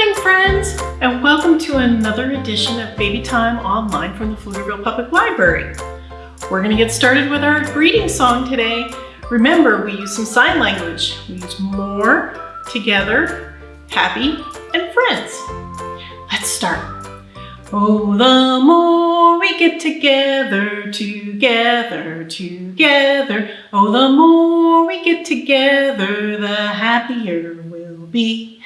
morning, friends, and welcome to another edition of Baby Time Online from the Pflugerville Public Library. We're going to get started with our greeting song today. Remember, we use some sign language. We use more, together, happy, and friends. Let's start. Oh, the more we get together, together, together. Oh, the more we get together, the happier we'll be.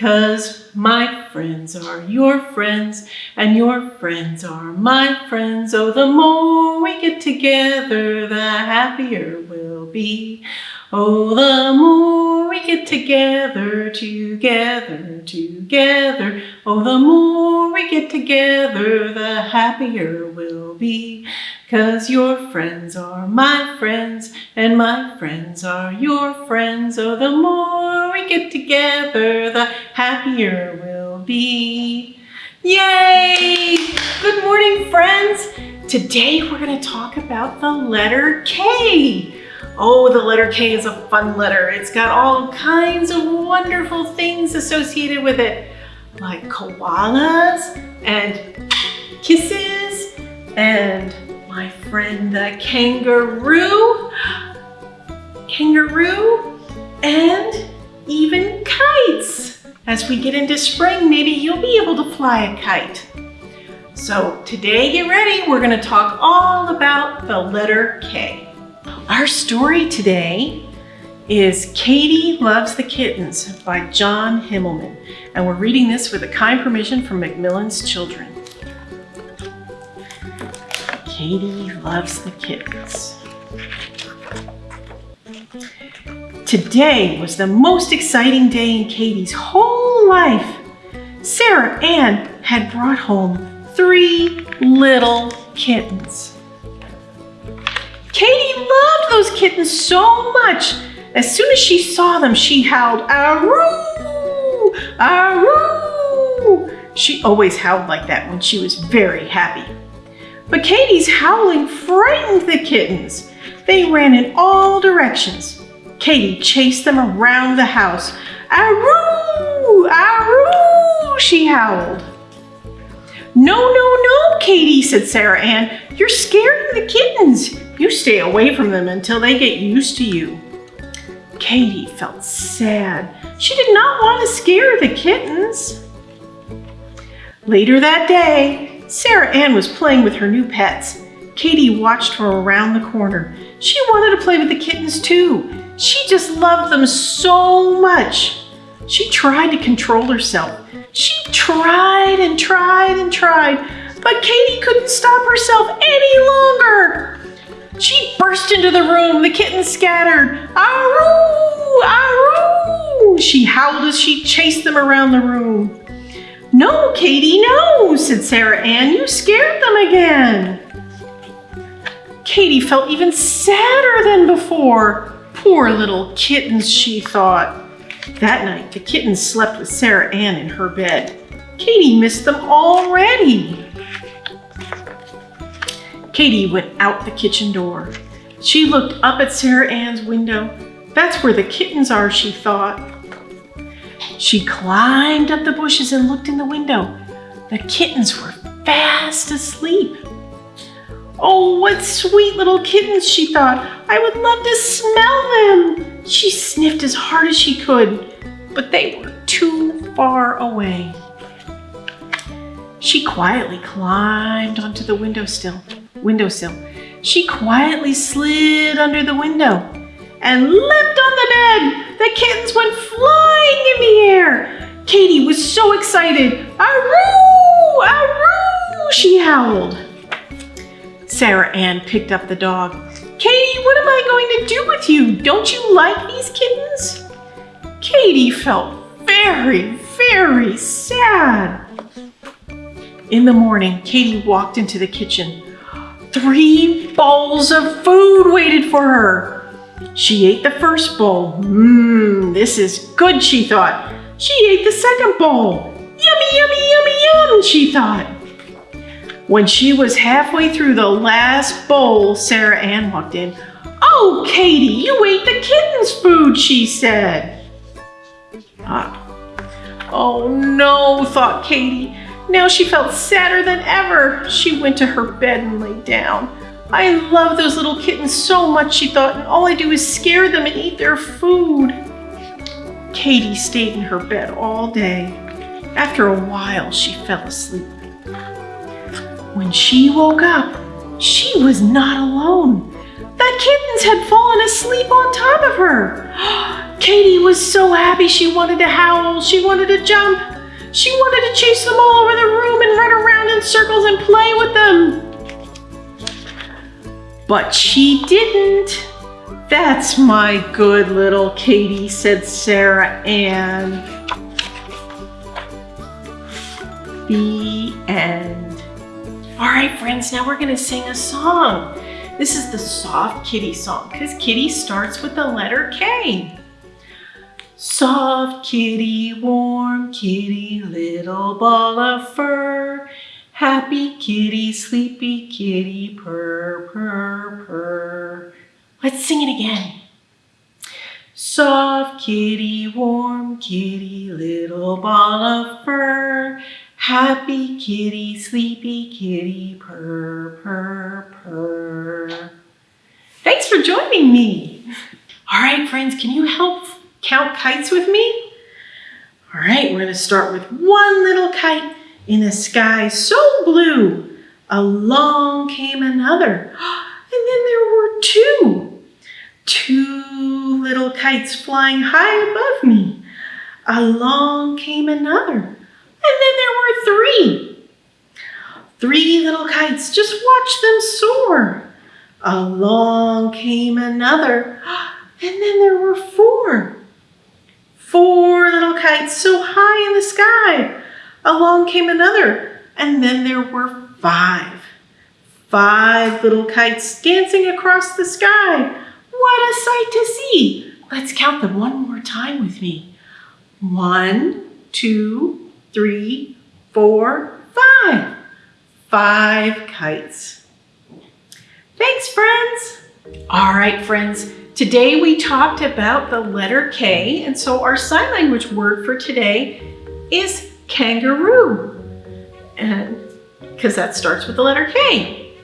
Cause my friends are your friends and your friends are my friends. Oh, the more we get together, the happier we'll be. Oh, the more we get together, together, together. Oh, the more we get together, the happier we'll be. Cause your friends are my friends and my friends are your friends. Oh, the more we get together, the happier we'll be. Yay! Good morning, friends. Today we're going to talk about the letter K. Oh, the letter K is a fun letter. It's got all kinds of wonderful things associated with it, like koalas and kisses and friend the kangaroo, kangaroo, and even kites. As we get into spring, maybe you'll be able to fly a kite. So today, get ready. We're gonna talk all about the letter K. Our story today is Katie Loves the Kittens by John Himmelman. And we're reading this with a kind permission from Macmillan's Children. Katie loves the kittens. Today was the most exciting day in Katie's whole life. Sarah Ann had brought home three little kittens. Katie loved those kittens so much. As soon as she saw them, she howled, Aroo! Aroo! She always howled like that when she was very happy. But Katie's howling frightened the kittens. They ran in all directions. Katie chased them around the house. Aroo! Aroo! She howled. No, no, no, Katie, said Sarah Ann. You're scaring the kittens. You stay away from them until they get used to you. Katie felt sad. She did not want to scare the kittens. Later that day, Sarah Ann was playing with her new pets. Katie watched her around the corner. She wanted to play with the kittens too. She just loved them so much. She tried to control herself. She tried and tried and tried, but Katie couldn't stop herself any longer. She burst into the room. The kittens scattered. Aroo! Aroo! She howled as she chased them around the room. No, Katie, no, said Sarah Ann. You scared them again. Katie felt even sadder than before. Poor little kittens, she thought. That night, the kittens slept with Sarah Ann in her bed. Katie missed them already. Katie went out the kitchen door. She looked up at Sarah Ann's window. That's where the kittens are, she thought. She climbed up the bushes and looked in the window. The kittens were fast asleep. Oh, what sweet little kittens, she thought. I would love to smell them. She sniffed as hard as she could, but they were too far away. She quietly climbed onto the windowsill. Windowsill. She quietly slid under the window and leapt on the bed. The kittens went flying in the air. Katie was so excited. Aroo! Aroo! She howled. Sarah Ann picked up the dog. Katie, what am I going to do with you? Don't you like these kittens? Katie felt very, very sad. In the morning, Katie walked into the kitchen. Three bowls of food waited for her. She ate the first bowl. Mmm, this is good, she thought. She ate the second bowl. Yummy, yummy, yummy, yum, she thought. When she was halfway through the last bowl, Sarah Ann walked in. Oh, Katie, you ate the kitten's food, she said. Ah, Oh no, thought Katie. Now she felt sadder than ever. She went to her bed and lay down. I love those little kittens so much, she thought, and all I do is scare them and eat their food. Katie stayed in her bed all day. After a while, she fell asleep. When she woke up, she was not alone. The kittens had fallen asleep on top of her. Katie was so happy she wanted to howl, she wanted to jump. She wanted to chase them all over the room and run around in circles and play with them. But she didn't. That's my good little Katie, said Sarah Ann. The end. All right, friends, now we're gonna sing a song. This is the soft kitty song because kitty starts with the letter K. Soft kitty, warm kitty, little ball of fur. Happy kitty, sleepy kitty, purr, purr, purr. Let's sing it again. Soft kitty, warm kitty, little ball of fur. Happy kitty, sleepy kitty, purr, purr, purr. Thanks for joining me. All right, friends, can you help count kites with me? All right, we're gonna start with one little kite in a sky so blue, along came another. And then there were two. Kites flying high above me. Along came another. And then there were three. Three little kites, just watch them soar. Along came another. And then there were four. Four little kites so high in the sky. Along came another, and then there were five. Five little kites dancing across the sky. What a sight to see! Let's count them one more time with me. One, two, three, four, five. Five kites. Thanks, friends. All right, friends. Today we talked about the letter K, and so our sign language word for today is kangaroo. And because that starts with the letter K.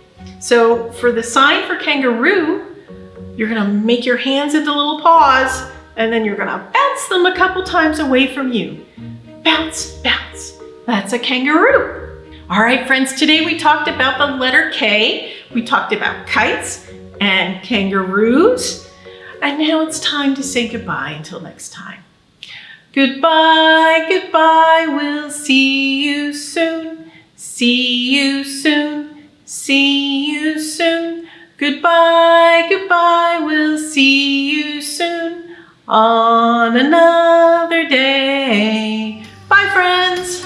So for the sign for kangaroo, you're gonna make your hands into little paws and then you're gonna bounce them a couple times away from you. Bounce, bounce. That's a kangaroo. All right, friends, today we talked about the letter K. We talked about kites and kangaroos. And now it's time to say goodbye until next time. Goodbye, goodbye, we'll see you soon. See you soon, see you soon. Goodbye, on another day. Bye, friends.